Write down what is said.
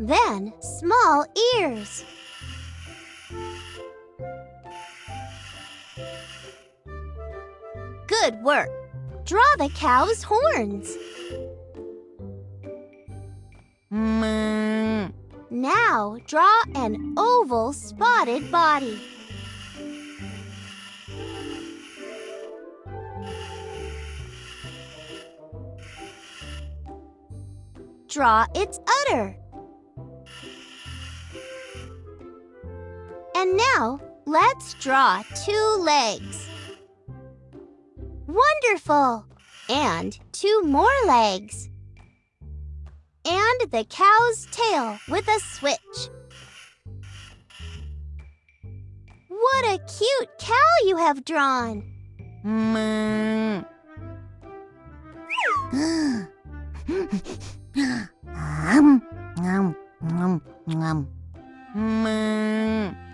then small ears. Good work. Draw the cow's horns. Moo. Now draw an oval spotted body. Draw its udder. And now let's draw two legs. Wonderful! And two more legs. And the cow's tail with a switch. What a cute cow you have drawn! Moo. Um, um, um, um. Moo.